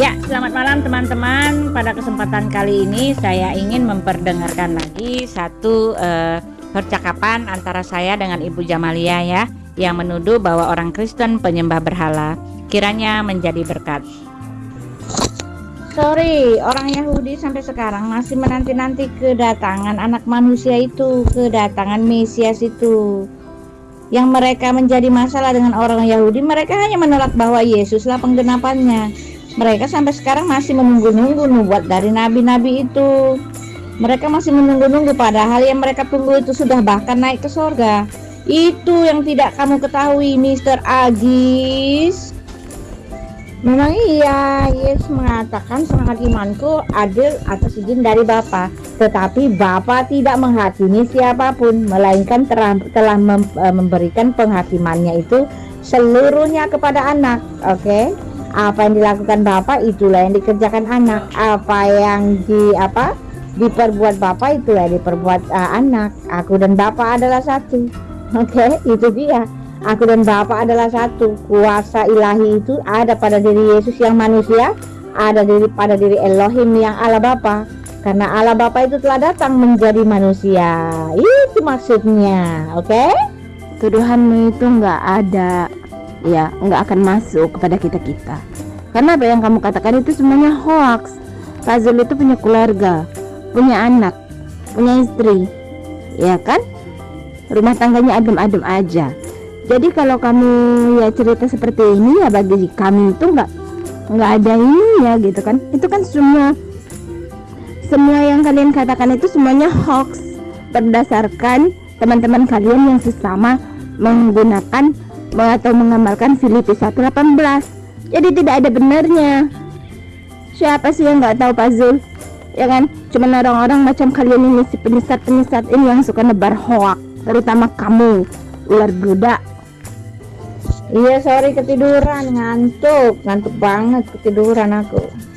Ya, selamat malam teman-teman. Pada kesempatan kali ini saya ingin memperdengarkan lagi satu uh, percakapan antara saya dengan Ibu Jamalia ya, yang menuduh bahwa orang Kristen penyembah berhala. Kiranya menjadi berkat. Sorry, orang Yahudi sampai sekarang masih menanti-nanti kedatangan anak manusia itu, kedatangan Mesias itu. Yang mereka menjadi masalah dengan orang Yahudi, mereka hanya menolak bahwa Yesuslah penggenapannya mereka sampai sekarang masih menunggu-nunggu nubuat dari nabi-nabi itu mereka masih menunggu-nunggu padahal yang mereka tunggu itu sudah bahkan naik ke sorga itu yang tidak kamu ketahui Mr. Agis Memang iya, Yesus mengatakan semangat imanku adil atas izin dari Bapa. Tetapi Bapa tidak menghakimi siapa pun, melainkan telah, telah eh, memberikan penghakimannya itu seluruhnya kepada anak. Oke? Okay? Apa yang dilakukan bapak itulah yang dikerjakan anak. Apa yang di apa diperbuat bapak itulah diperbuat uh, anak. Aku dan bapak adalah satu. Oke okay? itu dia. Aku dan bapak adalah satu. Kuasa ilahi itu ada pada diri Yesus yang manusia ada diri pada diri Elohim yang Allah Bapa. Karena Allah Bapa itu telah datang menjadi manusia. Itu maksudnya. Oke? Okay? tuduhanmu itu enggak ada ya nggak akan masuk kepada kita kita. Karena apa yang kamu katakan itu semuanya hoax. Fazul itu punya keluarga punya anak punya istri ya kan? Rumah tangganya adem-adem aja. Jadi kalau kamu ya cerita seperti ini ya bagi kami itu nggak nggak ada ini ya gitu kan? Itu kan semua semua yang kalian katakan itu semuanya hoax. Berdasarkan teman-teman kalian yang sesama menggunakan atau mengamalkan Filipi 1:18 jadi tidak ada benarnya. Siapa sih yang nggak tahu puzzle? Ya kan? Cuma orang-orang macam kalian ini si penyesat-penyesat ini yang suka nebar hoak terutama kamu ular budak iya sorry ketiduran. Ngantuk. Ngantuk banget ketiduran aku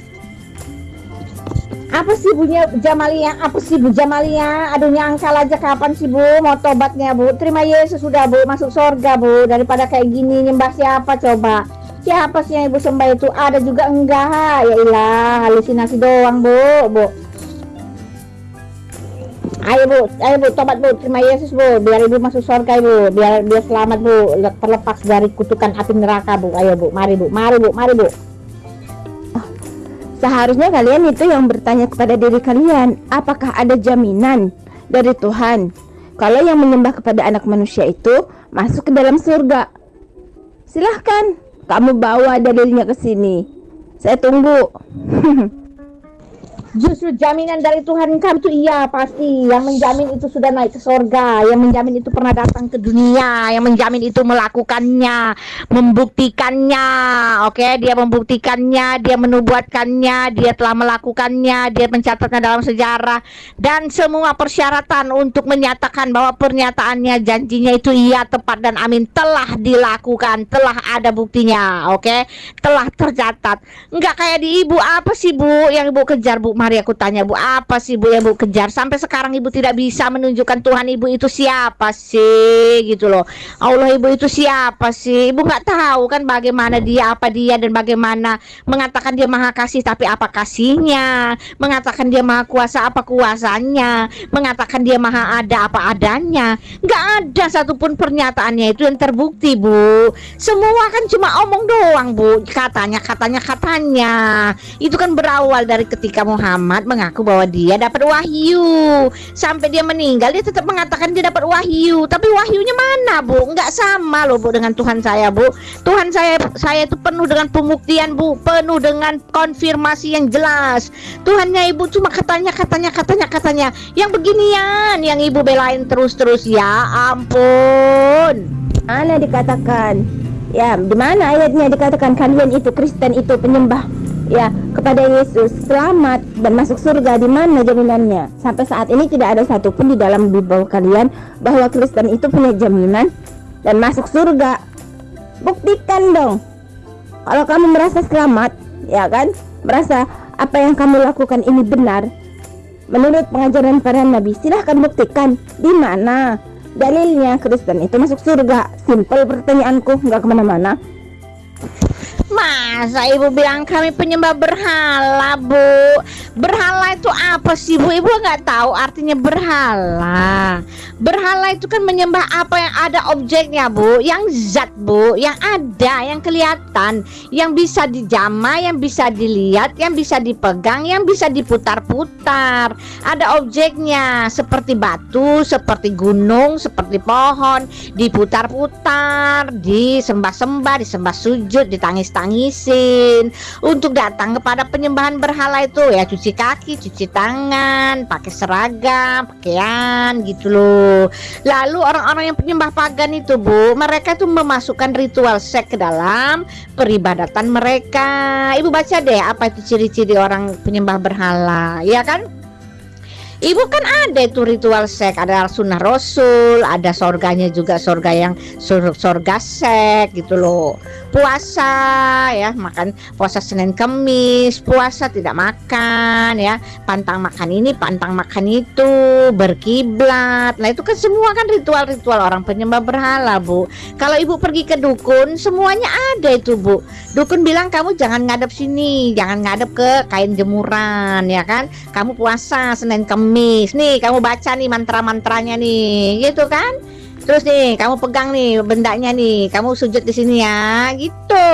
apa sih bunya Jamalia? Apa sih Bu Jamalia? Aduh nyangkal aja kapan sih Bu? Mau tobatnya Bu. Terima Yesus sudah Bu. Masuk surga Bu. Daripada kayak gini nyembah siapa coba? Siapa sih yang ibu sembah itu? Ada juga enggak? Ya ilah halusinasi doang Bu Bu. Ayo Bu. Ayo Bu tobat Bu. Terima Yesus Bu. Biar ibu masuk surga Bu. Biar biar selamat Bu. Terlepas dari kutukan api neraka Bu. Ayo Bu. Mari Bu. Mari Bu. Mari Bu Seharusnya kalian itu yang bertanya kepada diri kalian, apakah ada jaminan dari Tuhan kalau yang menyembah kepada anak manusia itu masuk ke dalam surga? Silahkan, kamu bawa dalilnya ke sini. Saya tunggu. Justru jaminan dari Tuhan kamu itu iya pasti yang menjamin itu sudah naik ke sorga, yang menjamin itu pernah datang ke dunia, yang menjamin itu melakukannya, membuktikannya, oke? Okay? Dia membuktikannya, dia menubuatkannya, dia telah melakukannya, dia mencatatnya dalam sejarah dan semua persyaratan untuk menyatakan bahwa pernyataannya, janjinya itu iya tepat dan amin telah dilakukan, telah ada buktinya, oke? Okay? Telah tercatat. Enggak kayak di ibu apa sih bu yang ibu kejar bu? Mari aku tanya Bu, apa sih Bu yang Bu kejar? Sampai sekarang Ibu tidak bisa menunjukkan Tuhan Ibu itu siapa sih gitu loh. Allah Ibu itu siapa sih? Ibu nggak tahu kan bagaimana dia, apa dia dan bagaimana mengatakan dia maha kasih tapi apa kasihnya? Mengatakan dia maha kuasa apa kuasanya? Mengatakan dia maha ada apa adanya? Nggak ada satupun pernyataannya itu yang terbukti Bu. Semua kan cuma omong doang Bu. Katanya, katanya, katanya. Itu kan berawal dari ketika Muhammad Muhammad mengaku bahwa dia dapat wahyu. Sampai dia meninggal dia tetap mengatakan dia dapat wahyu. Tapi wahyunya mana bu? Nggak sama loh bu dengan Tuhan saya bu. Tuhan saya saya itu penuh dengan pembuktian bu. Penuh dengan konfirmasi yang jelas. Tuhannya ibu cuma katanya katanya katanya katanya. Yang beginian yang ibu belain terus-terus. Ya ampun. Mana dikatakan? Ya di mana ayatnya dikatakan kalian itu Kristen itu penyembah ya kepada Yesus selamat dan masuk surga di mana jaminannya? Sampai saat ini tidak ada satupun di dalam Bible kalian bahwa Kristen itu punya jaminan dan masuk surga. Buktikan dong. Kalau kamu merasa selamat ya kan? Merasa apa yang kamu lakukan ini benar menurut pengajaran para nabi silahkan buktikan di mana dalilnya Kristen itu masuk surga. Simple pertanyaanku nggak ke mana-mana Masa ibu bilang kami penyembah berhala bu? Berhala itu apa sih bu? Ibu nggak tahu artinya berhala. Berhala itu kan menyembah apa yang ada objeknya bu. Yang zat bu. Yang ada yang kelihatan. Yang bisa dijama Yang bisa dilihat Yang bisa dipegang Yang bisa diputar-putar. Ada objeknya Seperti batu Seperti gunung Seperti pohon. Diputar-putar Disembah-sembah Disembah sujud Ditangis-tangis tangisin untuk datang kepada penyembahan berhala itu ya cuci kaki, cuci tangan, pakai seragam, pakaian gitu loh. Lalu orang-orang yang penyembah pagan itu bu, mereka tuh memasukkan ritual seks ke dalam peribadatan mereka. Ibu baca deh apa itu ciri-ciri orang penyembah berhala, ya kan? Ibu kan ada itu ritual sek, ada sunnah rasul, ada sorganya juga sorga yang sur sorga sek gitu loh. Puasa ya, makan puasa Senin Kemis, puasa tidak makan ya, pantang makan ini, pantang makan itu, berkiblat. Nah itu kan semua kan ritual-ritual orang penyembah berhala bu. Kalau ibu pergi ke dukun, semuanya ada itu bu. Dukun bilang kamu jangan ngadep sini, jangan ngadep ke kain jemuran ya kan. Kamu puasa Senin Kemis Kamis nih kamu baca nih mantra-mantranya nih. Gitu kan? Terus nih kamu pegang nih bendanya nih. Kamu sujud di sini ya. Gitu.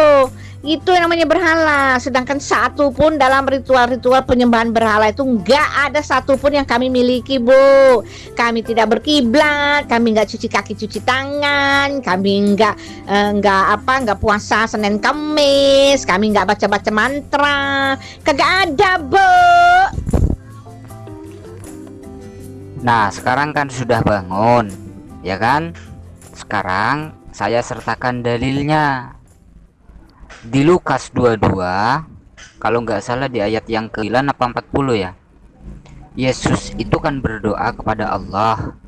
Itu yang namanya berhala. Sedangkan satu pun dalam ritual-ritual penyembahan berhala itu enggak ada satu pun yang kami miliki bu. Kami tidak berkiblat kami enggak cuci kaki cuci tangan kami enggak eh, apa enggak puasa Senin Kamis kami enggak baca-baca mantra. Kagak ada bu Nah, sekarang kan sudah bangun, ya kan? Sekarang saya sertakan dalilnya. Di Lukas 22, kalau nggak salah di ayat yang ke-9 apa 40 ya. Yesus itu kan berdoa kepada Allah.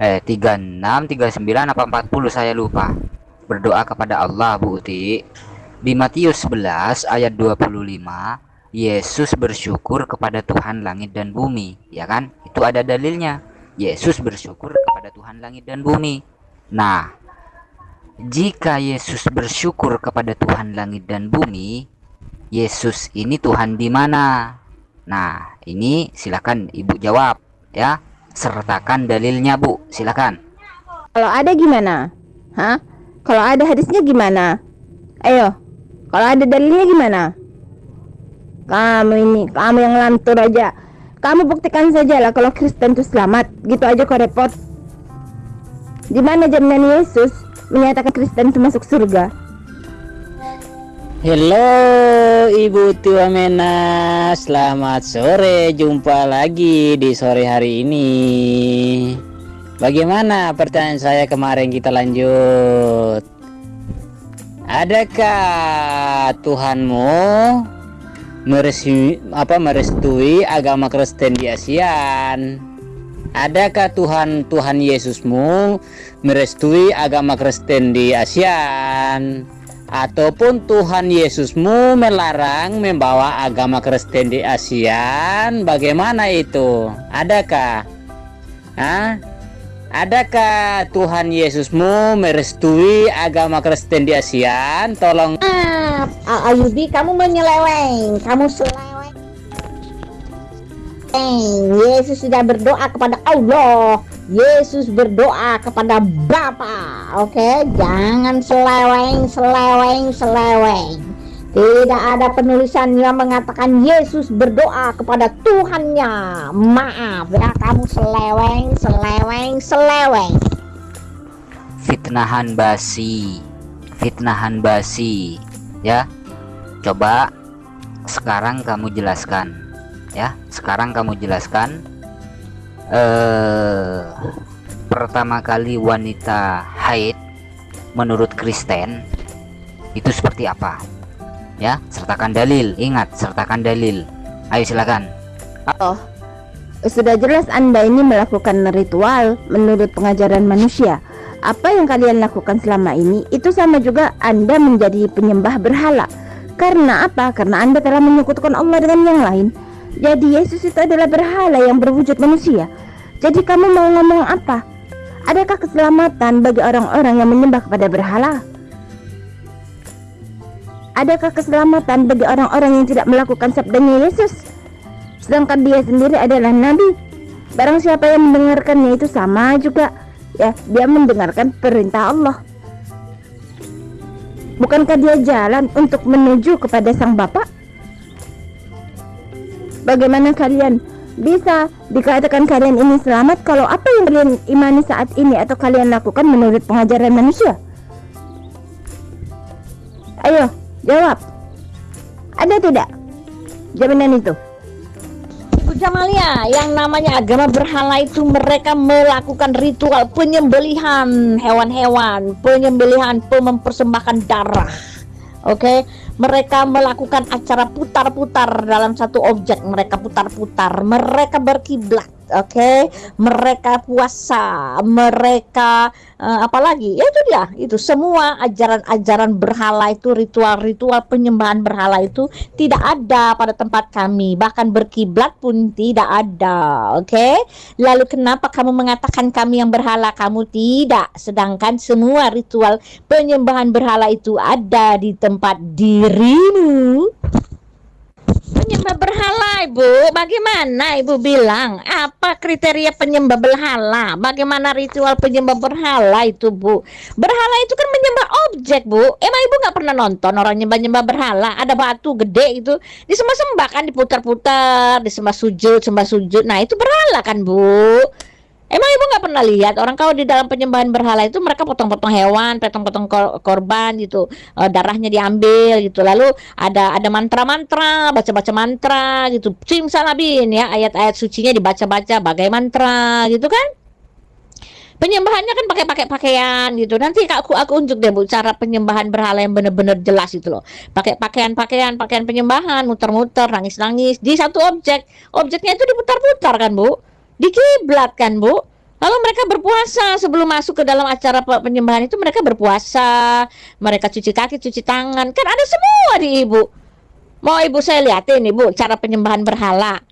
Eh, 36, 39 apa 40 saya lupa. Berdoa kepada Allah, Bu Uti. Di Matius 11 ayat 25 Yesus bersyukur kepada Tuhan langit dan bumi, ya kan? Itu ada dalilnya. Yesus bersyukur kepada Tuhan langit dan bumi. Nah, jika Yesus bersyukur kepada Tuhan langit dan bumi, Yesus ini Tuhan di mana? Nah, ini silakan Ibu jawab ya. Sertakan dalilnya, Bu. Silakan. Kalau ada gimana? Hah? Kalau ada hadisnya gimana? Ayo. Kalau ada dalilnya gimana? Kamu ini kamu yang lantur aja. Kamu buktikan saja lah kalau Kristen itu selamat. Gitu aja kok repot. Di mana jaminan Yesus? Menyatakan Kristen itu masuk surga. Halo Ibu Tua Mena Selamat sore. Jumpa lagi di sore hari ini. Bagaimana pertanyaan saya kemarin? Kita lanjut. Adakah Tuhanmu merestui apa merestui agama Kristen di ASEAN? Adakah Tuhan Tuhan Yesusmu merestui agama Kristen di ASEAN? Ataupun Tuhan Yesusmu melarang membawa agama Kristen di ASEAN? Bagaimana itu? Adakah? Hah? Adakah Tuhan Yesusmu merestui agama Kristen di ASEAN? Tolong. Ah, Ayubi, kamu menyeleweng, kamu seleweng. Yesus sudah berdoa kepada Allah. Yesus berdoa kepada Bapa. Oke, jangan seleweng, seleweng, seleweng. Tidak ada penulisan yang mengatakan Yesus berdoa kepada Tuhannya. Maaf ya, kamu seleweng, seleweng, seleweng. Fitnahan basi, fitnahan basi, ya. Coba sekarang kamu jelaskan, ya. Sekarang kamu jelaskan. Eh, pertama kali wanita haid menurut Kristen itu seperti apa? Ya sertakan dalil. Ingat sertakan dalil. Ayo silakan. Oh sudah jelas anda ini melakukan ritual menurut pengajaran manusia. Apa yang kalian lakukan selama ini itu sama juga anda menjadi penyembah berhala. Karena apa? Karena anda telah menyekutukan Allah dengan yang lain. Jadi Yesus itu adalah berhala yang berwujud manusia. Jadi kamu mau ngomong apa? Adakah keselamatan bagi orang-orang yang menyembah kepada berhala adakah keselamatan bagi orang-orang yang tidak melakukan sabdanya Yesus? Sedangkan dia sendiri adalah nabi. Barang siapa yang mendengarkannya itu sama juga ya, dia mendengarkan perintah Allah. Bukankah dia jalan untuk menuju kepada Sang Bapa? Bagaimana kalian bisa dikatakan kalian ini selamat kalau apa yang kalian imani saat ini atau kalian lakukan menurut pengajaran manusia? Ayo, jawab. Ada tidak jaminan itu? Jamalia, yang namanya agama berhala itu mereka melakukan ritual penyembelihan hewan-hewan, penyembelihan mempersembahkan darah. Oke, mereka melakukan acara putar-putar dalam satu objek, mereka putar-putar, mereka berkiblat oke okay? mereka puasa mereka uh, apalagi ya itu dia itu semua ajaran-ajaran berhala itu ritual-ritual penyembahan berhala itu tidak ada pada tempat kami bahkan berkiblat pun tidak ada oke okay? lalu kenapa kamu mengatakan kami yang berhala kamu tidak sedangkan semua ritual penyembahan berhala itu ada di tempat dirimu penyembah berhala ibu. Bagaimana ibu bilang? Apa kriteria penyembah berhala? Bagaimana ritual penyembah berhala itu bu? Berhala itu kan menyembah objek bu. Emang ibu nggak pernah nonton orang nyembah nyembah berhala? Ada batu gede itu disembah sembah kan diputar-putar disembah sujud sembah sujud. Nah itu berhala kan bu Emang ibu nggak pernah lihat orang kalau di dalam penyembahan berhala itu mereka potong-potong hewan, potong-potong kor korban gitu, e, darahnya diambil gitu. Lalu ada ada mantra-mantra, baca-baca mantra gitu. Simsalabin ya, ayat-ayat sucinya dibaca-baca bagai mantra gitu kan. Penyembahannya kan pakai pakai pakaian gitu. Nanti aku aku unjuk deh Bu cara penyembahan berhala yang benar-benar jelas itu loh. Pakai pakaian-pakaian, pakaian penyembahan, muter-muter, nangis-nangis di satu objek. Objeknya itu diputar-putar kan Bu di kiblat kan Bu Lalu mereka berpuasa sebelum masuk ke dalam acara penyembahan itu mereka berpuasa, mereka cuci kaki, cuci tangan, kan ada semua di ibu. Mau ibu saya lihatin ibu cara penyembahan berhala.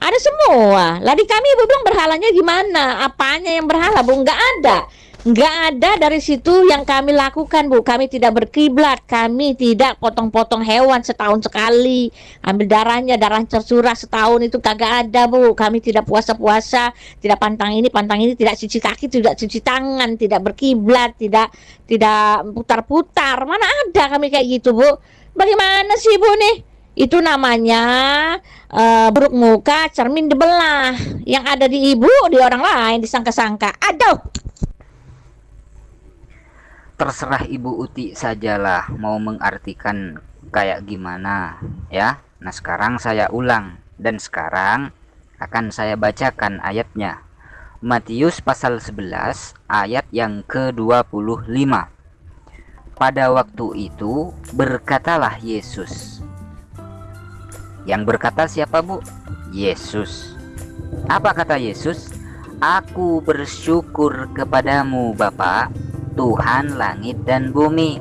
Ada semua. Lah di kami ibu bilang berhalanya gimana? Apanya yang berhala bu? Nggak ada nggak ada dari situ yang kami lakukan bu. Kami tidak berkiblat. Kami tidak potong-potong hewan setahun sekali. Ambil darahnya darah tercurah setahun itu kagak ada bu. Kami tidak puasa-puasa tidak pantang ini pantang ini tidak cuci kaki tidak cuci tangan tidak berkiblat tidak tidak putar-putar. Mana ada kami kayak gitu bu. Bagaimana sih bu nih? Itu namanya uh, buruk muka cermin dibelah yang ada di ibu di orang lain disangka-sangka. Aduh terserah Ibu Uti sajalah mau mengartikan kayak gimana ya. Nah, sekarang saya ulang dan sekarang akan saya bacakan ayatnya. Matius pasal 11 ayat yang ke-25. Pada waktu itu berkatalah Yesus. Yang berkata siapa, Bu? Yesus. Apa kata Yesus? Aku bersyukur kepadamu, Bapak, Tuhan langit dan bumi.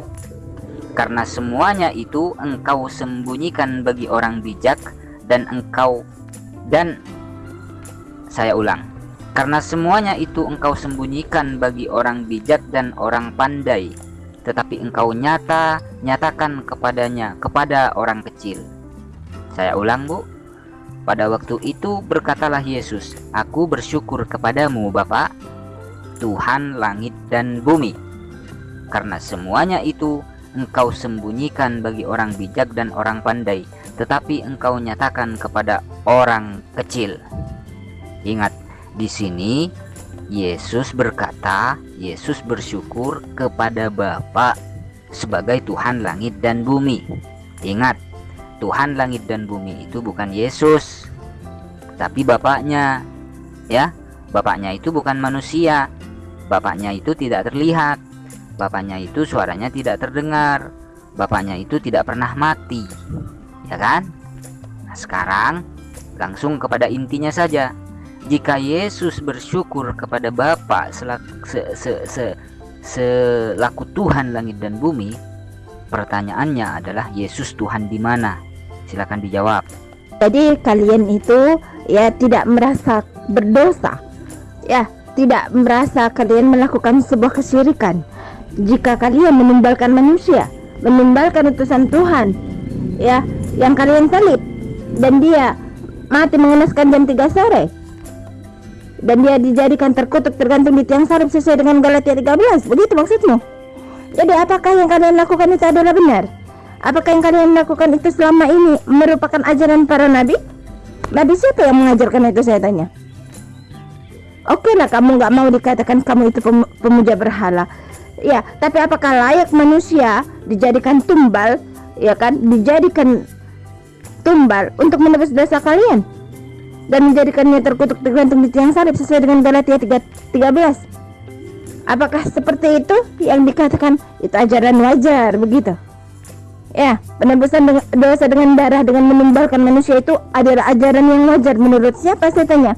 Karena semuanya itu engkau sembunyikan bagi orang bijak dan engkau dan saya ulang karena semuanya itu engkau sembunyikan bagi orang bijak dan orang pandai tetapi engkau nyata nyatakan kepadanya kepada orang kecil. Saya ulang bu. Pada waktu itu berkatalah Yesus aku bersyukur kepadamu Bapak Tuhan langit dan bumi karena semuanya itu engkau sembunyikan bagi orang bijak dan orang pandai, tetapi engkau nyatakan kepada orang kecil. Ingat, di sini Yesus berkata, Yesus bersyukur kepada Bapa sebagai Tuhan langit dan bumi. Ingat, Tuhan langit dan bumi itu bukan Yesus, tapi Bapaknya. Ya, Bapaknya itu bukan manusia. Bapaknya itu tidak terlihat bapaknya itu suaranya tidak terdengar. Bapaknya itu tidak pernah mati. Ya kan? Nah sekarang langsung kepada intinya saja. Jika Yesus bersyukur kepada Bapa selaku, se, se, se, selaku Tuhan langit dan bumi pertanyaannya adalah Yesus Tuhan di mana? Silakan dijawab. Jadi kalian itu ya tidak merasa berdosa. Ya tidak merasa kalian melakukan sebuah kesyirikan jika kalian menumbalkan manusia menumbalkan utusan Tuhan ya yang kalian salib dan dia mati mengenaskan jam 3 sore dan dia dijadikan terkutuk tergantung di tiang salib sesuai dengan Galatia 13 begitu maksudmu? Jadi apakah yang kalian lakukan itu adalah benar? Apakah yang kalian lakukan itu selama ini merupakan ajaran para nabi? Nabi siapa yang mengajarkan itu saya tanya? Oke lah kamu nggak mau dikatakan kamu itu pem- pemuja berhala ya tapi apakah layak manusia dijadikan tumbal ya kan? Dijadikan tumbal untuk menebus dosa kalian? Dan menjadikannya terkutuk tergantung di tiang salib sesuai dengan Galatia 3, 13 apakah seperti itu yang dikatakan? Itu ajaran wajar begitu? Ya penebusan dosa dengan darah dengan menumbalkan manusia itu adalah ajaran yang wajar menurut siapa saya tanya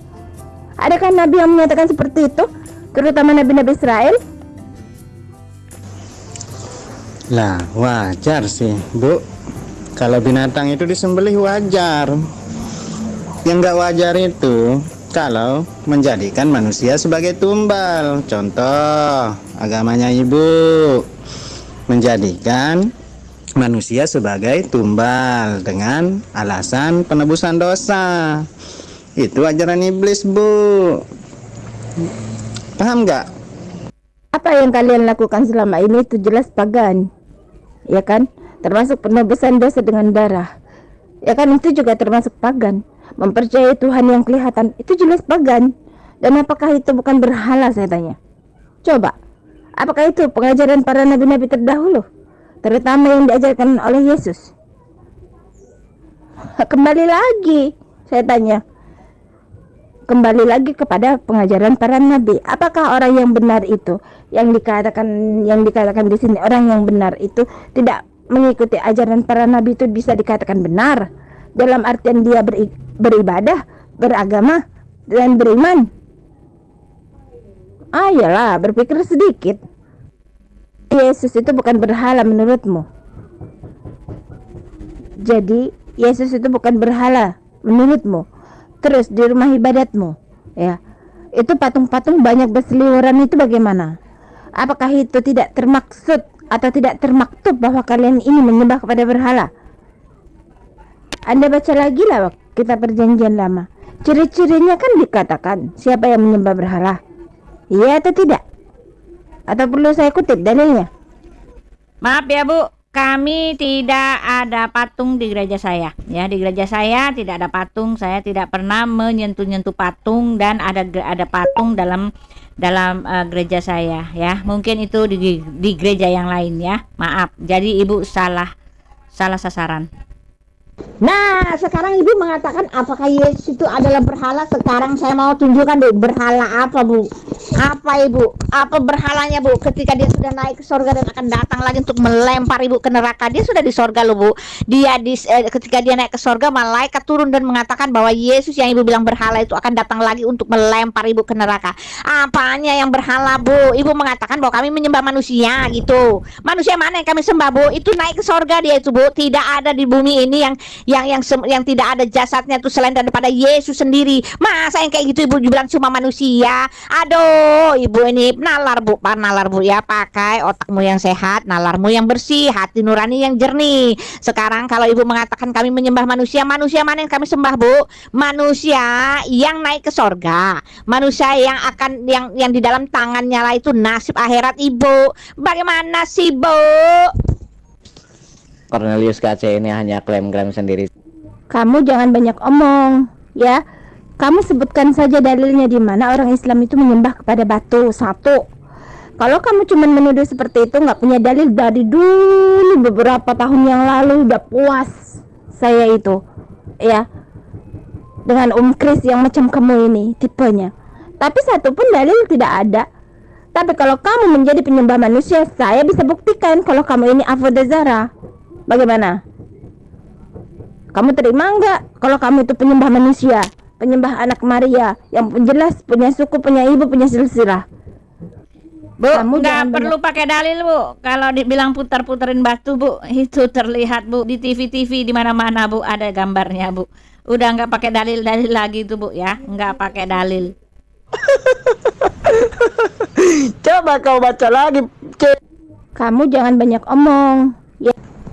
adakah nabi yang menyatakan seperti itu? Terutama nabi-nabi Israel Lah, wajar sih, Bu. Kalau binatang itu disembelih wajar. Yang nggak wajar itu kalau menjadikan manusia sebagai tumbal. Contoh, agamanya Ibu menjadikan manusia sebagai tumbal dengan alasan penebusan dosa. Itu ajaran iblis, Bu. Paham nggak? apa yang kalian lakukan selama ini itu jelas pagan ya kan? Termasuk penebusan dosa dengan darah. Ya kan? Itu juga termasuk pagan. Mempercayai Tuhan yang kelihatan. Itu jelas pagan. Dan apakah itu bukan berhala saya tanya? Coba. Apakah itu pengajaran para nabi-nabi terdahulu? Terutama yang diajarkan oleh Yesus. Kembali lagi saya tanya kembali lagi kepada pengajaran para nabi. Apakah orang yang benar itu yang dikatakan yang dikatakan di sini orang yang benar itu tidak mengikuti ajaran para nabi itu bisa dikatakan benar dalam artian dia beri, beribadah, beragama dan beriman. Ayolah, berpikir sedikit. Yesus itu bukan berhala menurutmu. Jadi, Yesus itu bukan berhala menurutmu terus di rumah ibadatmu ya. Itu patung-patung banyak berseliweran itu bagaimana? Apakah itu tidak termaksud atau tidak termaktub bahwa kalian ini menyembah kepada berhala? Anda baca lagi lah kita perjanjian lama. Ciri-cirinya kan dikatakan siapa yang menyembah berhala? Iya atau tidak? Atau perlu saya kutip dalilnya? Maaf ya Bu, kami tidak ada patung di gereja saya. Ya, di gereja saya tidak ada patung. Saya tidak pernah menyentuh-nyentuh patung dan ada ada patung dalam dalam uh, gereja saya ya. Mungkin itu di di gereja yang lain ya. Maaf. Jadi Ibu salah salah sasaran. Nah, sekarang Ibu mengatakan apakah Yesus itu adalah berhala? Sekarang saya mau tunjukkan Bu, berhala apa Bu? Apa Ibu? Apa berhalanya Bu? Ketika dia sudah naik ke sorga dan akan datang lagi untuk melempar Ibu ke neraka. Dia sudah di sorga loh Bu. Dia di eh, ketika dia naik ke sorga, malaikat turun dan mengatakan bahwa Yesus yang Ibu bilang berhala itu akan datang lagi untuk melempar Ibu ke neraka. Apanya yang berhala Bu? Ibu mengatakan bahwa kami menyembah manusia gitu. Manusia mana yang kami sembah Bu? Itu naik ke sorga dia itu Bu. Tidak ada di bumi ini yang yang yang yang tidak ada jasadnya tuh selain daripada Yesus sendiri. Masa yang kayak gitu ibu bilang cuma manusia? Aduh, ibu ini nalar bu, pak nalar bu ya pakai otakmu yang sehat, nalarmu yang bersih, hati nurani yang jernih. Sekarang kalau ibu mengatakan kami menyembah manusia, manusia mana yang kami sembah bu? Manusia yang naik ke sorga, manusia yang akan yang yang di dalam tangannya lah itu nasib akhirat ibu. Bagaimana sih bu? Cornelius KC ini hanya klaim-klaim sendiri. Kamu jangan banyak omong, ya. Kamu sebutkan saja dalilnya di mana orang Islam itu menyembah kepada batu satu. Kalau kamu cuma menuduh seperti itu nggak punya dalil dari dulu beberapa tahun yang lalu udah puas saya itu, ya. Dengan Om Kris yang macam kamu ini tipenya. Tapi satu pun dalil tidak ada. Tapi kalau kamu menjadi penyembah manusia, saya bisa buktikan kalau kamu ini Avodazara. Bagaimana? Kamu terima nggak kalau kamu itu penyembah manusia, penyembah anak Maria yang jelas punya suku, punya ibu, punya silsilah? Bu, Kamu nggak perlu pakai dalil, Bu. Kalau dibilang putar-puterin batu, Bu, itu terlihat, Bu, di TV-TV di mana-mana, Bu, ada gambarnya, Bu. Udah nggak pakai dalil-dalil lagi tuh, Bu, ya. Nggak pakai dalil. Coba kau baca lagi. Kamu jangan banyak omong,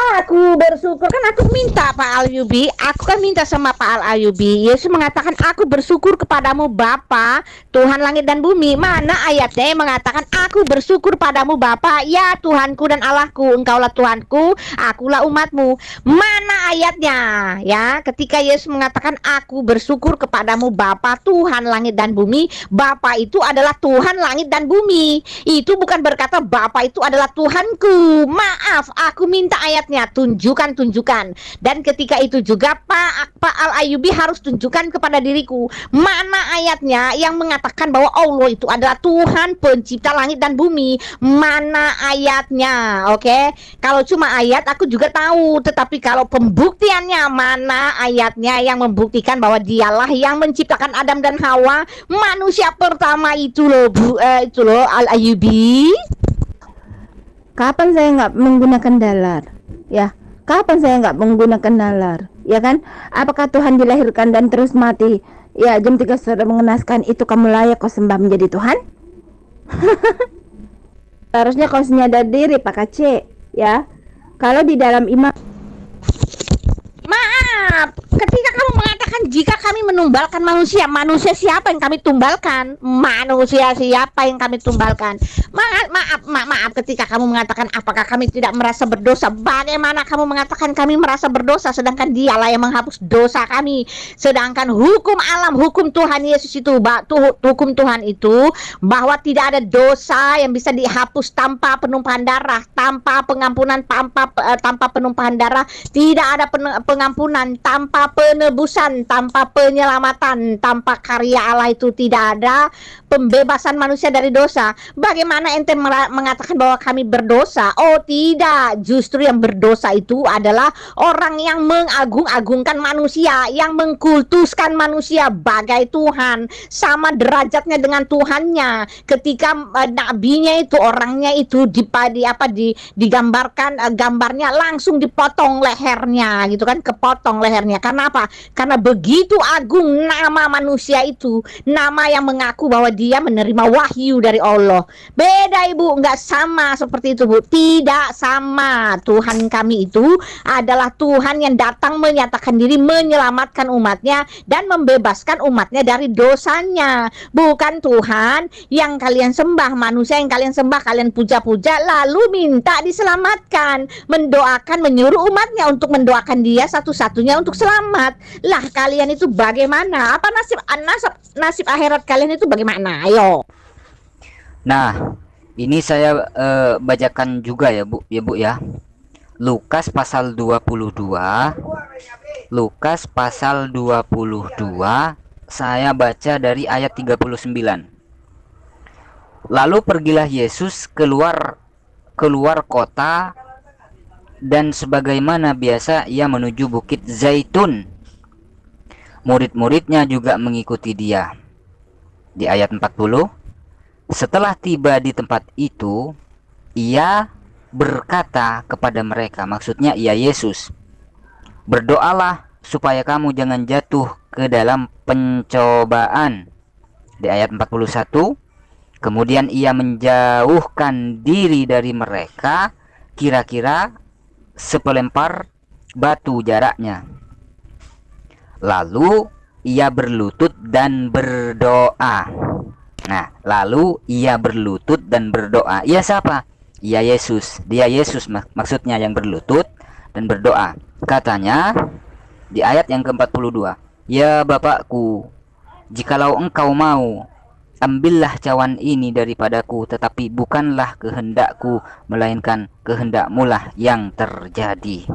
Aku bersyukur kan aku minta Pak Al Ayubi, aku kan minta sama Pak Al Ayubi. Yesus mengatakan aku bersyukur kepadamu Bapa, Tuhan langit dan bumi. Mana ayatnya yang mengatakan aku bersyukur padamu Bapa, ya Tuhanku dan Allahku, Engkaulah Tuhanku, akulah umatmu. Mana ayatnya? Ya, ketika Yesus mengatakan aku bersyukur kepadamu Bapa, Tuhan langit dan bumi, Bapa itu adalah Tuhan langit dan bumi. Itu bukan berkata Bapa itu adalah Tuhanku. Maaf, aku minta ayatnya tunjukkan tunjukkan. Dan ketika itu juga Pak Pak Al Ayubi harus tunjukkan kepada diriku mana ayatnya yang mengatakan bahwa Allah itu adalah Tuhan pencipta langit dan bumi. Mana ayatnya oke? Okay? kalau cuma ayat aku juga tahu. Tetapi kalau pembuktiannya mana ayatnya yang membuktikan bahwa dialah yang menciptakan Adam dan Hawa? Manusia pertama itu loh Bu eh, itu loh Al Ayubi Kapan saya nggak menggunakan dalar? Ya, kapan saya nggak menggunakan nalar? Ya kan? Apakah Tuhan dilahirkan dan terus mati? Ya, jam 3 sore mengenaskan itu kamu layak kau sembah menjadi Tuhan? Harusnya kau senyadar diri Pak Kace, ya. Kalau di dalam iman Maaf, ketika kamu mengatakan jika kami menumbalkan manusia, manusia siapa yang kami tumbalkan? Manusia siapa yang kami tumbalkan? Maaf, maaf, maaf, maaf ketika kamu mengatakan apakah kami tidak merasa berdosa? Bagaimana kamu mengatakan kami merasa berdosa sedangkan dialah yang menghapus dosa kami? Sedangkan hukum alam, hukum Tuhan Yesus itu, hukum Tuhan itu bahwa tidak ada dosa yang bisa dihapus tanpa penumpahan darah, tanpa pengampunan, tanpa uh, tanpa penumpahan darah, tidak ada pen, pengampunan, tanpa penebusan, tanpa penyelamatan, tanpa karya Allah itu tidak ada pembebasan manusia dari dosa. Bagaimana ente mengatakan bahwa kami berdosa? Oh, tidak. Justru yang berdosa itu adalah orang yang mengagung-agungkan manusia, yang mengkultuskan manusia bagai Tuhan, sama derajatnya dengan Tuhannya. Ketika uh, nabinya itu orangnya itu di, di apa di digambarkan uh, gambarnya langsung dipotong lehernya gitu kan kepotong lehernya. Karena apa? Karena begitu agung nama manusia itu, nama yang mengaku bahwa dia menerima wahyu dari Allah. Beda ibu, nggak sama seperti itu bu. Tidak sama. Tuhan kami itu adalah Tuhan yang datang menyatakan diri menyelamatkan umatnya dan membebaskan umatnya dari dosanya. Bukan Tuhan yang kalian sembah, manusia yang kalian sembah, kalian puja-puja lalu minta diselamatkan, mendoakan, menyuruh umatnya untuk mendoakan dia satu-satunya untuk selamat. Lah kalian itu bagaimana? Apa nasib nasib nasib akhirat kalian itu bagaimana? Ayo. Nah, ini saya uh, bacakan juga ya, Bu, ya Bu ya. Lukas pasal 22. Lukas pasal 22 saya baca dari ayat 39. Lalu pergilah Yesus keluar keluar kota dan sebagaimana biasa ia menuju bukit Zaitun. Murid-muridnya juga mengikuti dia. Di ayat 40, setelah tiba di tempat itu, ia berkata kepada mereka, maksudnya ia Yesus, berdoalah supaya kamu jangan jatuh ke dalam pencobaan. Di ayat 41, kemudian ia menjauhkan diri dari mereka kira-kira sepelempar batu jaraknya. Lalu ia berlutut dan berdoa. Nah, lalu ia berlutut dan berdoa. Ia siapa? Ia Yesus. Dia Yesus mak maksudnya yang berlutut dan berdoa. Katanya di ayat yang ke-42, "Ya Bapakku, jikalau engkau mau, ambillah cawan ini daripadaku tetapi bukanlah kehendakku melainkan kehendakmu lah yang terjadi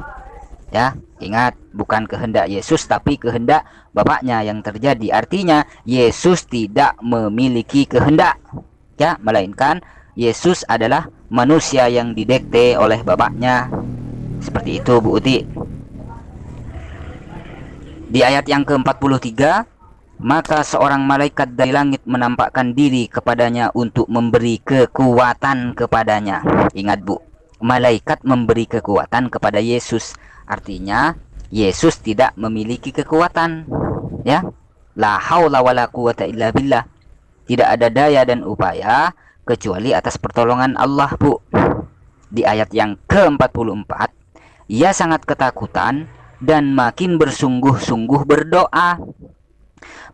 ya ingat bukan kehendak Yesus tapi kehendak Bapaknya yang terjadi artinya Yesus tidak memiliki kehendak ya melainkan Yesus adalah manusia yang didekte oleh Bapaknya seperti itu Bu Uti di ayat yang ke-43 maka seorang malaikat dari langit menampakkan diri kepadanya untuk memberi kekuatan kepadanya. Ingat Bu, malaikat memberi kekuatan kepada Yesus. Artinya Yesus tidak memiliki kekuatan. Ya. La haula wala quwata illa billah. Tidak ada daya dan upaya kecuali atas pertolongan Allah, Bu. Di ayat yang ke-44, ia sangat ketakutan dan makin bersungguh-sungguh berdoa.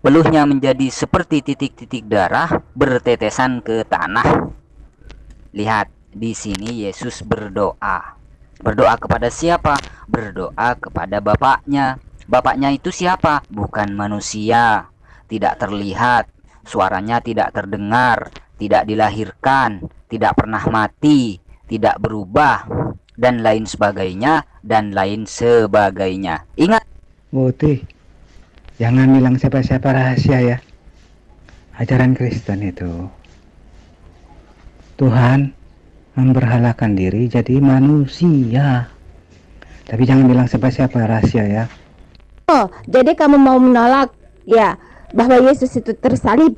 Peluhnya menjadi seperti titik-titik darah bertetesan ke tanah. Lihat, di sini Yesus berdoa. Berdoa kepada siapa? Berdoa kepada Bapaknya. Bapaknya itu siapa? Bukan manusia, tidak terlihat, suaranya tidak terdengar, tidak dilahirkan, tidak pernah mati, tidak berubah, dan lain sebagainya, dan lain sebagainya. Ingat, Putih, jangan bilang siapa-siapa rahasia ya. Ajaran Kristen itu. Tuhan memberhalakan diri jadi manusia. Tapi jangan bilang siapa-siapa rahasia ya. Oh, jadi kamu mau menolak ya bahwa Yesus itu tersalib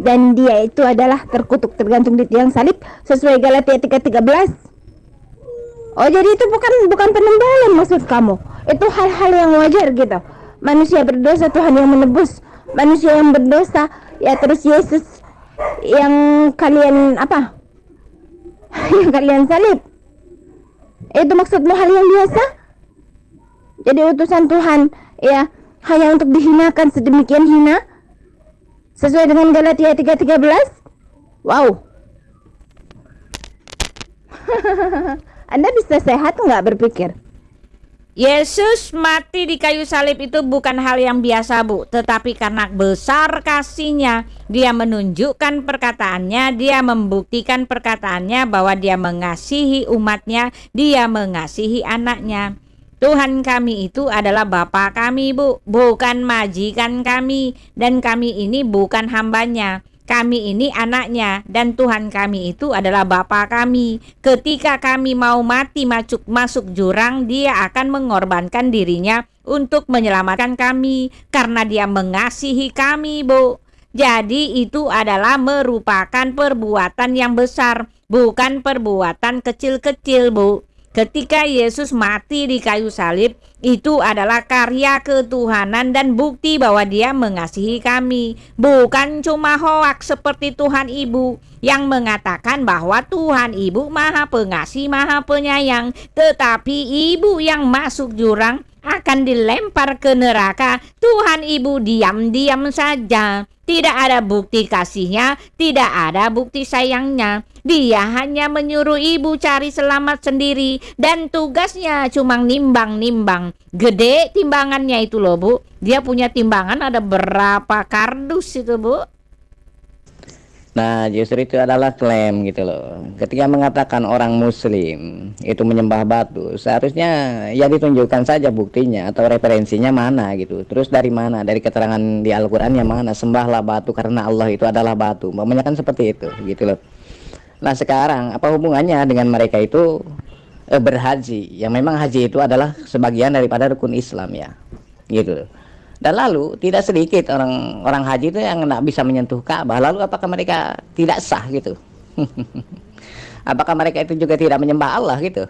dan dia itu adalah terkutuk tergantung di tiang salib sesuai Galatia 3:13. Oh, jadi itu bukan bukan penembalan maksud kamu. Itu hal-hal yang wajar gitu. Manusia berdosa Tuhan yang menebus. Manusia yang berdosa ya terus Yesus yang kalian apa? Yang kalian salib. Itu maksudmu hal yang biasa? Jadi utusan Tuhan ya hanya untuk dihinakan sedemikian hina sesuai dengan Galatia 3:13 wow Anda bisa sehat nggak berpikir Yesus mati di kayu salib itu bukan hal yang biasa bu. Tetapi karena besar kasihnya Dia menunjukkan perkataannya Dia membuktikan perkataannya bahwa dia mengasihi umatnya Dia mengasihi anaknya. Tuhan kami itu adalah Bapa kami bu. Bukan majikan kami. Dan kami ini bukan hambanya kami ini anaknya dan Tuhan kami itu adalah Bapa kami. Ketika kami mau mati masuk masuk jurang, Dia akan mengorbankan dirinya untuk menyelamatkan kami karena Dia mengasihi kami, Bu. Jadi itu adalah merupakan perbuatan yang besar, bukan perbuatan kecil-kecil, Bu. Ketika Yesus mati di kayu salib, itu adalah karya ketuhanan dan bukti bahwa Dia mengasihi kami, bukan cuma hoak seperti Tuhan Ibu yang mengatakan bahwa Tuhan Ibu Maha Pengasih, Maha Penyayang, tetapi Ibu yang masuk jurang akan dilempar ke neraka. Tuhan Ibu diam-diam saja. Tidak ada bukti kasihnya, tidak ada bukti sayangnya. Dia hanya menyuruh ibu cari selamat sendiri dan tugasnya cuma nimbang-nimbang. Gede timbangannya itu loh bu. Dia punya timbangan ada berapa kardus itu bu. Nah, justru itu adalah klaim gitu loh. Ketika mengatakan orang muslim itu menyembah batu, seharusnya ya ditunjukkan saja buktinya atau referensinya mana gitu. Terus dari mana? Dari keterangan di Al-Qur'an yang mana? Sembahlah batu karena Allah itu adalah batu. Mamanya kan seperti itu gitu loh. Nah, sekarang apa hubungannya dengan mereka itu eh, berhaji? Yang memang haji itu adalah sebagian daripada rukun Islam ya. Gitu loh. Dan lalu tidak sedikit orang orang haji itu yang tidak bisa menyentuh Ka'bah. Lalu apakah mereka tidak sah gitu? apakah mereka itu juga tidak menyembah Allah gitu?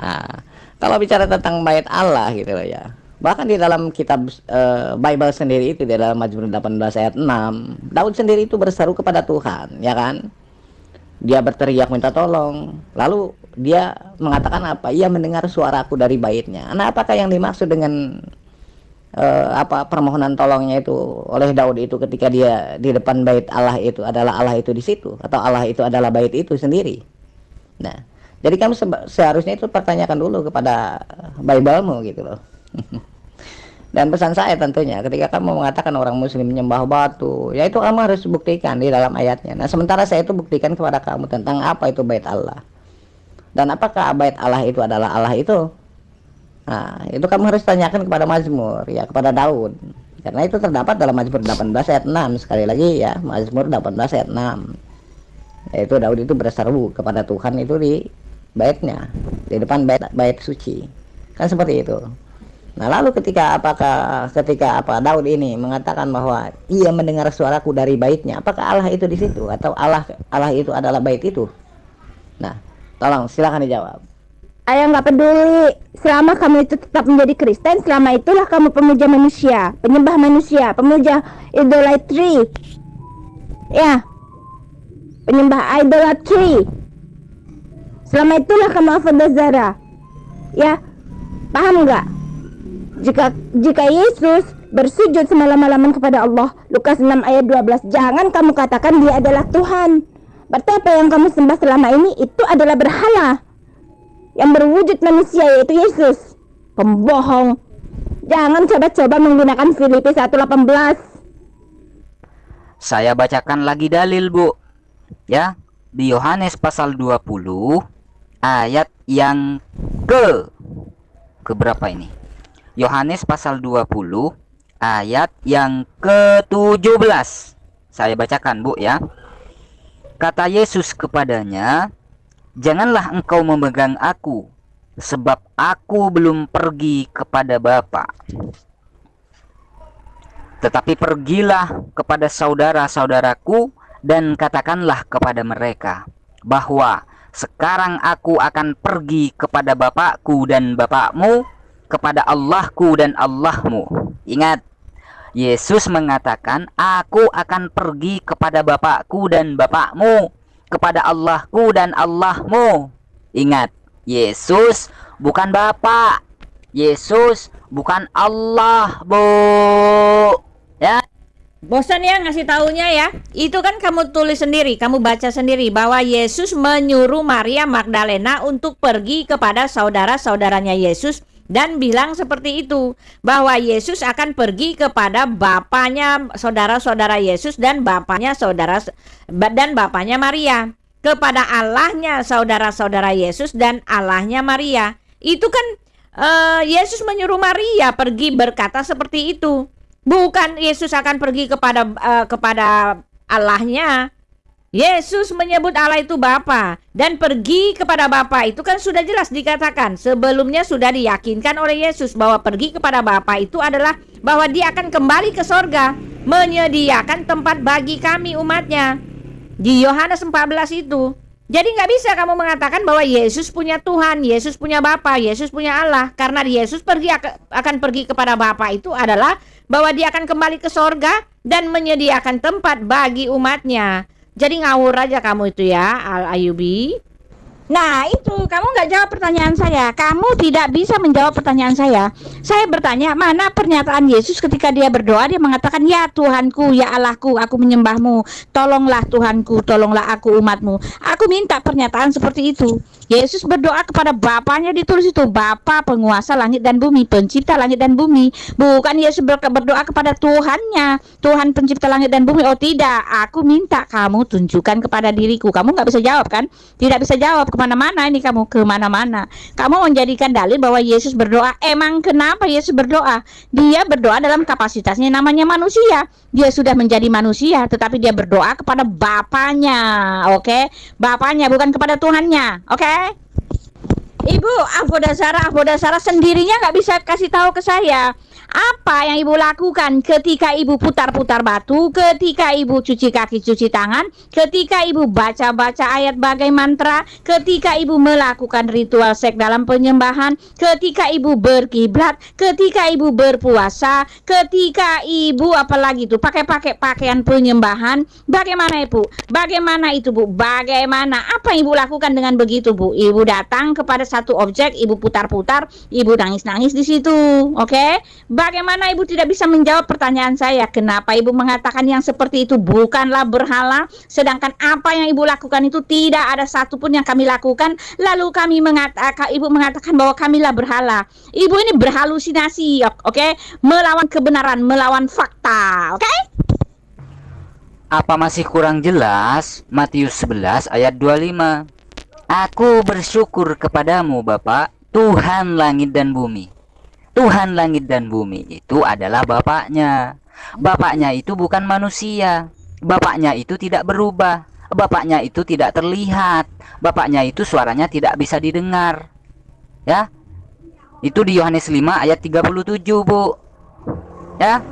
Nah, kalau bicara tentang bait Allah gitu loh ya. Bahkan di dalam kitab uh, Bible sendiri itu di dalam Mazmur 18 ayat 6, Daud sendiri itu berseru kepada Tuhan, ya kan? Dia berteriak minta tolong. Lalu dia mengatakan apa? Ia mendengar suaraku dari baitnya. Nah, apakah yang dimaksud dengan uh, apa permohonan tolongnya itu oleh Daud itu ketika dia di depan bait Allah itu adalah Allah itu di situ atau Allah itu adalah bait itu sendiri. Nah, jadi kamu seharusnya itu pertanyakan dulu kepada Biblemu gitu loh. Dan pesan saya tentunya ketika kamu mengatakan orang muslim menyembah batu, ya itu kamu harus buktikan di dalam ayatnya. Nah, sementara saya itu buktikan kepada kamu tentang apa itu bait Allah. Dan apakah bait Allah itu adalah Allah itu? Nah, itu kamu harus tanyakan kepada Mazmur, ya kepada Daud. Karena itu terdapat dalam Mazmur 18 ayat 6. Sekali lagi ya, Mazmur 18 ayat 6. Yaitu Daud itu berseru kepada Tuhan itu di baitnya, di depan bait bait suci. Kan seperti itu. Nah, lalu ketika apakah ketika apa Daud ini mengatakan bahwa ia mendengar suaraku dari baitnya, apakah Allah itu di situ atau Allah Allah itu adalah bait itu? Nah, tolong silakan dijawab. Ayah nggak peduli selama kamu itu tetap menjadi Kristen selama itulah kamu pemuja manusia penyembah manusia pemuja idolatry ya penyembah idolatry Selama itulah kamu Zara. Ya, paham nggak? Jika jika Yesus bersujud semalam-malaman kepada Allah, Lukas 6 ayat 12, jangan kamu katakan dia adalah Tuhan. Berarti apa yang kamu sembah selama ini itu adalah berhala yang berwujud manusia yaitu Yesus. Pembohong. Jangan coba-coba menggunakan Filipi 1:18. Saya bacakan lagi dalil, Bu. Ya, di Yohanes pasal 20 ayat yang ke ke berapa ini? Yohanes pasal 20 ayat yang ke-17. Saya bacakan, Bu ya. Kata Yesus kepadanya, "Janganlah engkau memegang aku, sebab aku belum pergi kepada Bapa. Tetapi pergilah kepada saudara-saudaraku dan katakanlah kepada mereka bahwa sekarang aku akan pergi kepada Bapakku dan Bapakmu, kepada Allahku dan Allahmu. Ingat, Yesus mengatakan, "Aku akan pergi kepada Bapakku dan Bapakmu, kepada Allahku dan Allahmu." Ingat, Yesus bukan Bapak. Yesus bukan Allah, Bu. Ya. Bosan ya ngasih taunya ya. Itu kan kamu tulis sendiri, kamu baca sendiri bahwa Yesus menyuruh Maria Magdalena untuk pergi kepada saudara-saudaranya Yesus dan bilang seperti itu bahwa Yesus akan pergi kepada bapaknya saudara-saudara Yesus dan bapaknya saudara dan bapaknya Maria kepada Allahnya saudara-saudara Yesus dan Allahnya Maria. Itu kan uh, Yesus menyuruh Maria pergi berkata seperti itu. Bukan Yesus akan pergi kepada uh, kepada Allahnya. Yesus menyebut Allah itu Bapa dan pergi kepada Bapa. Itu kan sudah jelas dikatakan. Sebelumnya sudah diyakinkan oleh Yesus bahwa pergi kepada Bapa itu adalah bahwa dia akan kembali ke sorga menyediakan tempat bagi kami umatnya. Di Yohanes 14 itu. Jadi nggak bisa kamu mengatakan bahwa Yesus punya Tuhan, Yesus punya Bapa, Yesus punya Allah. Karena Yesus pergi akan pergi kepada Bapa itu adalah bahwa dia akan kembali ke sorga dan menyediakan tempat bagi umatnya. Jadi ngawur aja kamu itu ya, Al Ayubi. Nah itu kamu nggak jawab pertanyaan saya. Kamu tidak bisa menjawab pertanyaan saya. Saya bertanya mana pernyataan Yesus ketika dia berdoa Dia mengatakan ya Tuhanku ya Allahku aku menyembahmu. Tolonglah Tuhanku tolonglah aku umatmu. Aku minta pernyataan seperti itu. Yesus berdoa kepada Bapaknya ditulis itu Bapa penguasa langit dan bumi Pencipta langit dan bumi. Bukan Yesus berdoa kepada Tuhannya Tuhan pencipta langit dan bumi. Oh tidak. Aku minta kamu tunjukkan kepada diriku. Kamu nggak bisa jawab kan? Tidak bisa jawab ke mana-mana ini kamu ke mana-mana kamu menjadikan dalil bahwa Yesus berdoa emang kenapa Yesus berdoa dia berdoa dalam kapasitasnya namanya manusia dia sudah menjadi manusia tetapi dia berdoa kepada Bapaknya oke okay? Bapaknya bukan kepada Tuhannya oke okay? Ibu Avoda Sarah Avoda Sarah sendirinya nggak bisa kasih tahu ke saya apa yang ibu lakukan ketika ibu putar-putar batu, ketika ibu cuci kaki, cuci tangan, ketika ibu baca-baca ayat bagai mantra, ketika ibu melakukan ritual seks dalam penyembahan, ketika ibu berkiblat, ketika ibu berpuasa, ketika ibu apalagi itu pakai-pakai pakaian penyembahan, bagaimana ibu? Bagaimana itu bu? Bagaimana? Apa ibu lakukan dengan begitu bu? Ibu datang kepada satu objek, ibu putar-putar, ibu nangis-nangis di situ, oke? Okay? Bagaimana ibu tidak bisa menjawab pertanyaan saya? Kenapa ibu mengatakan yang seperti itu bukanlah berhala, sedangkan apa yang ibu lakukan itu tidak ada satupun yang kami lakukan. Lalu kami mengatakan, ibu mengatakan bahwa kamilah berhala. Ibu ini berhalusinasi, oke? Okay? Melawan kebenaran, melawan fakta, oke? Okay? Apa masih kurang jelas? Matius 11 ayat 25. Aku bersyukur kepadamu Bapak, Tuhan langit dan bumi Tuhan langit dan bumi itu adalah Bapaknya. Bapaknya itu bukan manusia. Bapaknya itu tidak berubah. Bapaknya itu tidak terlihat. Bapaknya itu suaranya tidak bisa didengar. Ya. Itu di Yohanes 5 ayat 37, Bu. Ya.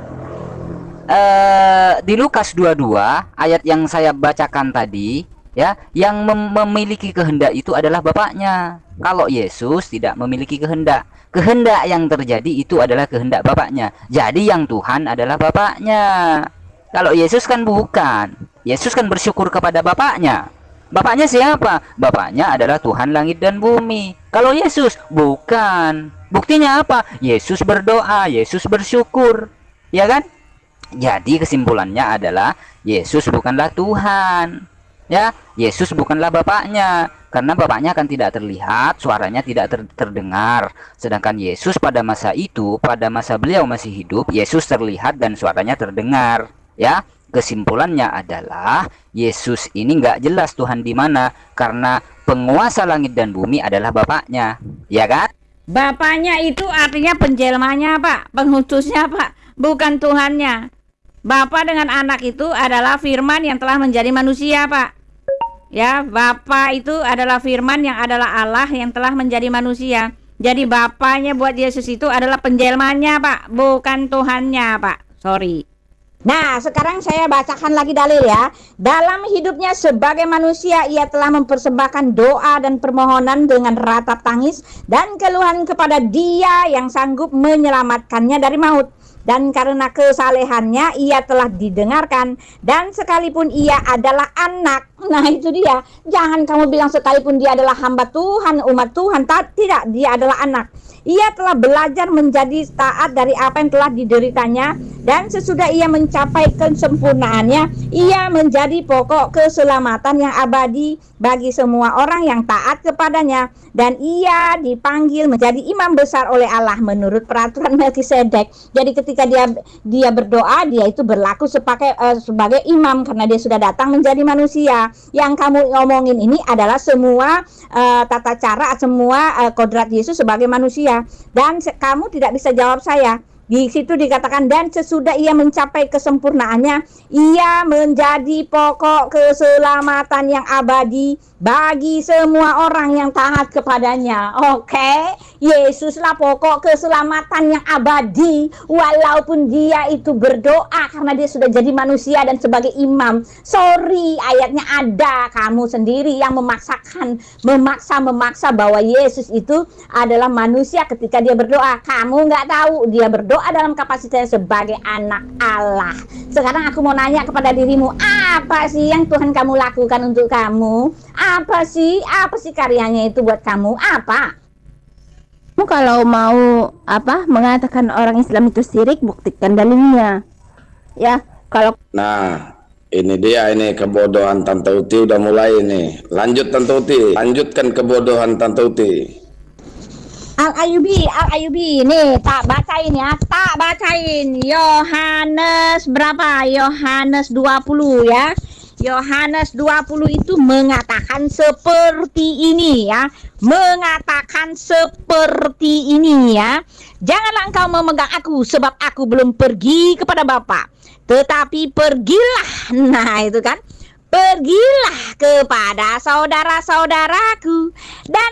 Eh di Lukas 22 ayat yang saya bacakan tadi, ya, yang mem memiliki kehendak itu adalah Bapaknya. Kalau Yesus tidak memiliki kehendak, kehendak yang terjadi itu adalah kehendak Bapaknya. Jadi yang Tuhan adalah Bapaknya. Kalau Yesus kan bukan. Yesus kan bersyukur kepada Bapaknya. Bapaknya siapa? Bapaknya adalah Tuhan langit dan bumi. Kalau Yesus bukan. Buktinya apa? Yesus berdoa, Yesus bersyukur. Ya kan? Jadi kesimpulannya adalah Yesus bukanlah Tuhan. Ya, Yesus bukanlah bapaknya karena bapaknya akan tidak terlihat, suaranya tidak ter terdengar. Sedangkan Yesus pada masa itu, pada masa beliau masih hidup, Yesus terlihat dan suaranya terdengar. Ya, kesimpulannya adalah Yesus ini nggak jelas Tuhan di mana karena penguasa langit dan bumi adalah bapaknya. Ya kan? Bapaknya itu artinya penjelmanya Pak, penghutusnya Pak, bukan Tuhannya. Bapa dengan anak itu adalah firman yang telah menjadi manusia, Pak. Ya, Bapa itu adalah firman yang adalah Allah yang telah menjadi manusia. Jadi bapaknya buat Yesus itu adalah penjelmanya, Pak, bukan Tuhannya, Pak. Sorry. Nah, sekarang saya bacakan lagi dalil ya. Dalam hidupnya sebagai manusia, ia telah mempersembahkan doa dan permohonan dengan ratap tangis dan keluhan kepada Dia yang sanggup menyelamatkannya dari maut dan karena kesalehannya ia telah didengarkan. Dan sekalipun ia adalah anak nah itu dia. Jangan kamu bilang sekalipun dia adalah hamba Tuhan umat Tuhan tak tidak dia adalah anak ia telah belajar menjadi taat dari apa yang telah dideritanya dan sesudah ia mencapai kesempurnaannya ia menjadi pokok keselamatan yang abadi bagi semua orang yang taat kepadanya dan ia dipanggil menjadi imam besar oleh Allah menurut peraturan Melkisedek. Jadi ketika dia dia berdoa dia itu berlaku sebagai uh, sebagai imam karena dia sudah datang menjadi manusia. Yang kamu ngomongin ini adalah semua uh, tata cara semua uh, kodrat Yesus sebagai manusia dan kamu tidak bisa jawab saya di situ dikatakan dan sesudah ia mencapai kesempurnaannya ia menjadi pokok keselamatan yang abadi bagi semua orang yang taat kepadanya. Oke, okay? Yesuslah pokok keselamatan yang abadi walaupun dia itu berdoa karena dia sudah jadi manusia dan sebagai imam. Sorry, ayatnya ada kamu sendiri yang memaksakan memaksa memaksa bahwa Yesus itu adalah manusia ketika dia berdoa. Kamu nggak tahu dia berdoa berdoa dalam kapasitasnya sebagai anak Allah. Sekarang aku mau nanya kepada dirimu, apa sih yang Tuhan kamu lakukan untuk kamu? Apa sih? Apa sih karyanya itu buat kamu? Apa? Kamu kalau mau apa mengatakan orang Islam itu sirik, buktikan dalilnya. Ya, kalau Nah, ini dia ini kebodohan Tante Uti udah mulai ini. Lanjut Tante Uti, lanjutkan kebodohan Tante Uti. Al Ayubi, Al Ayubi, nih tak bacain ya, tak bacain. Yohanes berapa? Yohanes 20 ya. Yohanes 20 itu mengatakan seperti ini ya. Mengatakan seperti ini ya. Janganlah engkau memegang aku sebab aku belum pergi kepada Bapa. Tetapi pergilah. Nah, itu kan Pergilah kepada saudara-saudaraku dan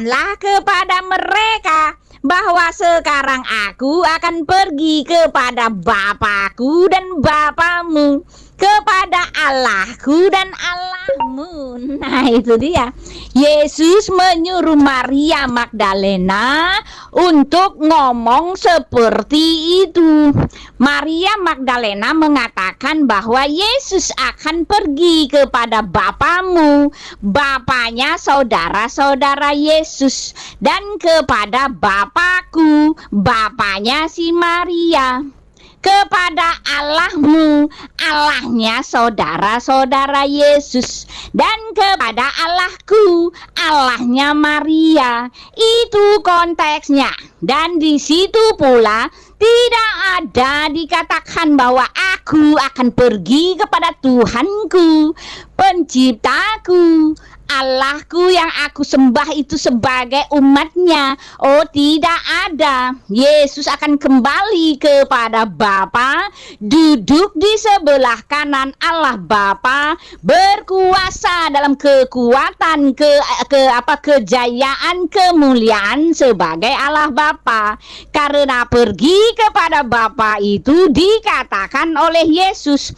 katakanlah kepada mereka bahwa sekarang aku akan pergi kepada Bapakku dan Bapamu kepada Allahku dan Allahmu. Nah, itu dia. Yesus menyuruh Maria Magdalena untuk ngomong seperti itu. Maria Magdalena mengatakan bahwa Yesus akan pergi kepada Bapamu, Bapaknya saudara-saudara Yesus, dan kepada Bapakku, Bapaknya si Maria kepada Allahmu, Allahnya saudara-saudara Yesus, dan kepada Allahku, Allahnya Maria. Itu konteksnya, dan di situ pula tidak ada dikatakan bahwa aku akan pergi kepada Tuhanku, penciptaku, Allahku yang aku sembah itu sebagai umatnya. Oh tidak ada. Yesus akan kembali kepada Bapa, duduk di sebelah kanan Allah Bapa, berkuasa dalam kekuatan ke ke apa kejayaan kemuliaan sebagai Allah Bapa. Karena pergi kepada Bapa itu dikatakan oleh Yesus,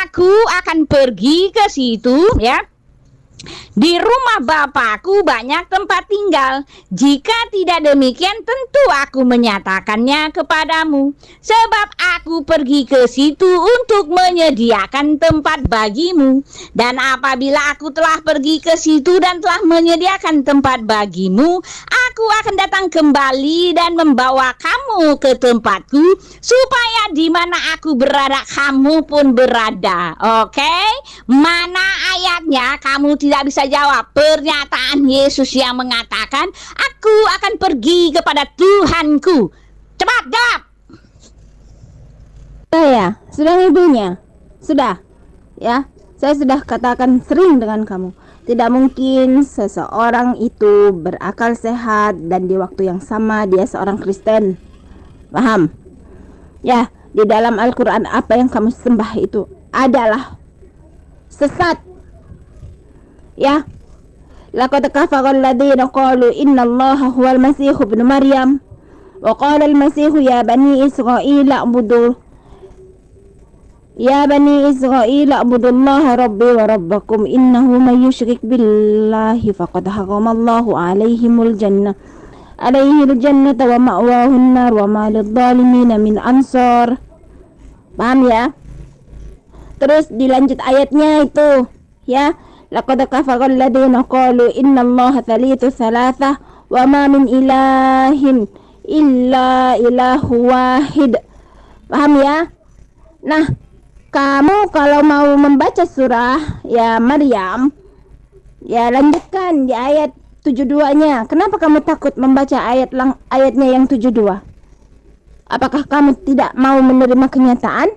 aku akan pergi ke situ ya Di rumah bapakku banyak tempat tinggal. Jika tidak demikian, tentu aku menyatakannya kepadamu, sebab aku pergi ke situ untuk menyediakan tempat bagimu. Dan apabila aku telah pergi ke situ dan telah menyediakan tempat bagimu, aku akan datang kembali dan membawa kamu ke tempatku, supaya di mana aku berada, kamu pun berada. Oke, mana ayatnya? Kamu tidak bisa jawab. Pernyataan Yesus yang mengatakan, "Aku akan pergi kepada Tuhanku." Cepat jawab. Saya, sudah ibunya. Sudah. Ya, saya sudah katakan sering dengan kamu. Tidak mungkin seseorang itu berakal sehat dan di waktu yang sama dia seorang Kristen. Paham? Ya, di dalam Al-Quran apa yang kamu sembah itu adalah sesat. Ya. Laqad kafara alladziina qalu inna Allaha huwal Masih ibnu Maryam. Wa qala al-Masih ya bani Israil a'budu. Ya bani Israil a'budu Allah rabbi wa rabbakum. Innahu man yushrik billahi faqad harrama Allahu alaihimul jannah. Alaihil jannata wa ma'wahun nar wa ma lidh-dhalimin min ansar. Paham ya? Terus dilanjut ayatnya itu ya laqad kafara alladziina qalu innallaha thalithu thalathah wa ma min ilahin illa ilahu wahid paham ya? Nah kamu kalau mau membaca surah ya Maryam ya lanjutkan di ayat 72 nya kenapa kamu takut membaca ayat lang ayatnya yang 72 apakah kamu tidak mau menerima kenyataan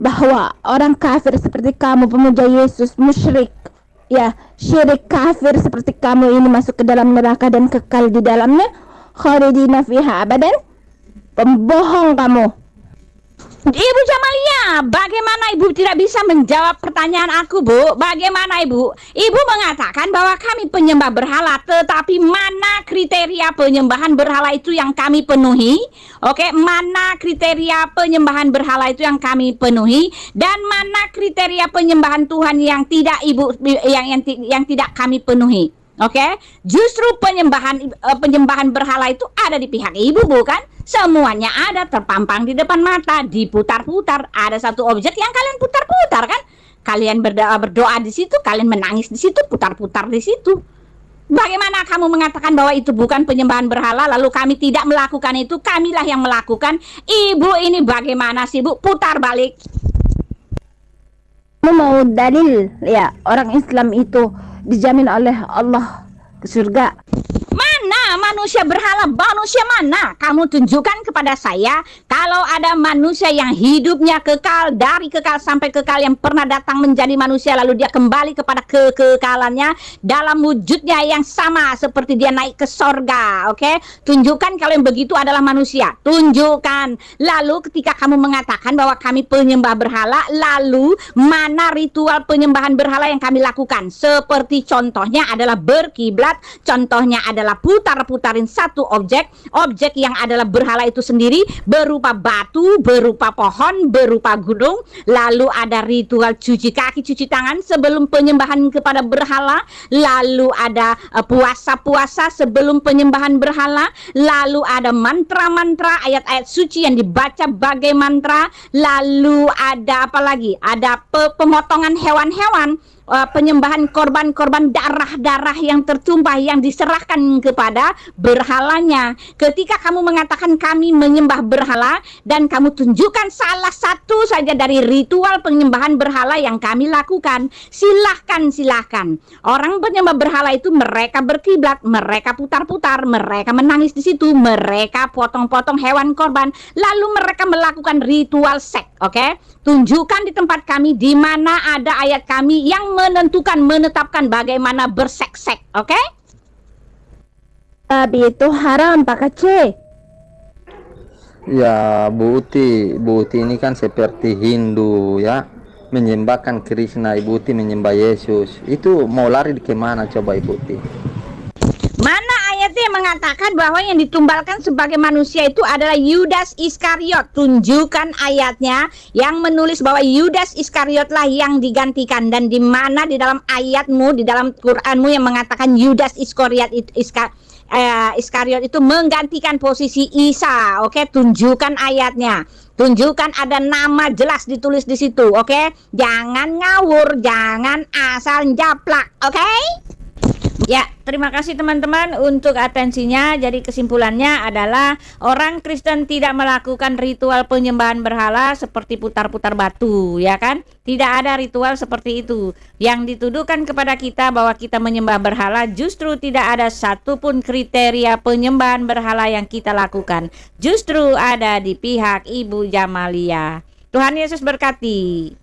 bahwa orang kafir seperti kamu pemuja Yesus musyrik ya syirik kafir seperti kamu ini masuk ke dalam neraka dan kekal di dalamnya khalidina fiha abadan. Pembohong kamu Ibu Jamalia, bagaimana Ibu tidak bisa menjawab pertanyaan aku, Bu? Bagaimana Ibu? Ibu mengatakan bahwa kami penyembah berhala, tetapi mana kriteria penyembahan berhala itu yang kami penuhi? Oke, mana kriteria penyembahan berhala itu yang kami penuhi dan mana kriteria penyembahan Tuhan yang tidak Ibu yang yang, yang tidak kami penuhi? Oke, justru penyembahan uh, penyembahan berhala itu ada di pihak ibu, bukan? Semuanya ada terpampang di depan mata, diputar-putar. Ada satu objek yang kalian putar-putar kan? Kalian berdoa berdoa di situ, kalian menangis di situ, putar-putar di situ. Bagaimana kamu mengatakan bahwa itu bukan penyembahan berhala lalu kami tidak melakukan itu? Kamilah yang melakukan. Ibu ini bagaimana sih, Bu? Putar balik. kamu mau dalil ya orang Islam itu dijamin oleh Allah ke surga manusia berhala? Manusia mana? Kamu tunjukkan kepada saya kalau ada manusia yang hidupnya kekal dari kekal sampai kekal yang pernah datang menjadi manusia lalu dia kembali kepada kekekalannya dalam wujudnya yang sama seperti dia naik ke sorga. Oke, tunjukkan kalau yang begitu adalah manusia. Tunjukkan. Lalu ketika kamu mengatakan bahwa kami penyembah berhala, lalu mana ritual penyembahan berhala yang kami lakukan? Seperti contohnya adalah berkiblat, contohnya adalah putar-putarin satu objek, objek yang adalah berhala itu sendiri berupa batu, berupa pohon, berupa gunung, lalu ada ritual cuci kaki, cuci tangan sebelum penyembahan kepada berhala, lalu ada eh, puasa-puasa sebelum penyembahan berhala, lalu ada mantra-mantra, ayat-ayat suci yang dibaca bagai mantra, lalu ada apa lagi? Ada pe- pemotongan hewan-hewan uh, penyembahan korban-korban darah-darah yang tertumpah yang diserahkan kepada berhalanya. Ketika kamu mengatakan kami menyembah berhala dan kamu tunjukkan salah satu saja dari ritual penyembahan berhala yang kami lakukan, silahkan silahkan. Orang penyembah berhala itu mereka berkiblat, mereka putar-putar, mereka menangis di situ, mereka potong-potong hewan korban, lalu mereka melakukan ritual seks. Oke, tunjukkan di tempat kami di mana ada ayat kami yang menentukan menetapkan bagaimana bersek-sek. Oke? tapi itu haram Pak Kece Ya, Bu Uti, Bu Uti ini kan seperti Hindu ya, menyembahkan Krishna, Ibu Uti menyembah Yesus. Itu mau lari ke mana coba Ibu Uti? Ayatnya mengatakan bahwa yang ditumbalkan sebagai manusia itu adalah Yudas Iskariot. Tunjukkan ayatnya yang menulis bahwa Yudas Iskariotlah yang digantikan dan di mana di dalam ayatmu di dalam Quranmu yang mengatakan Yudas Iskariot itu Iska, eh, Iskariot itu menggantikan posisi Isa. Oke, tunjukkan ayatnya. Tunjukkan ada nama jelas ditulis di situ, oke? Jangan ngawur, jangan asal japlak, oke? Ya, terima kasih teman-teman untuk atensinya. Jadi kesimpulannya adalah orang Kristen tidak melakukan ritual penyembahan berhala seperti putar-putar batu, ya kan? Tidak ada ritual seperti itu. Yang dituduhkan kepada kita bahwa kita menyembah berhala justru tidak ada satupun kriteria penyembahan berhala yang kita lakukan. Justru ada di pihak Ibu Jamalia. Tuhan Yesus berkati.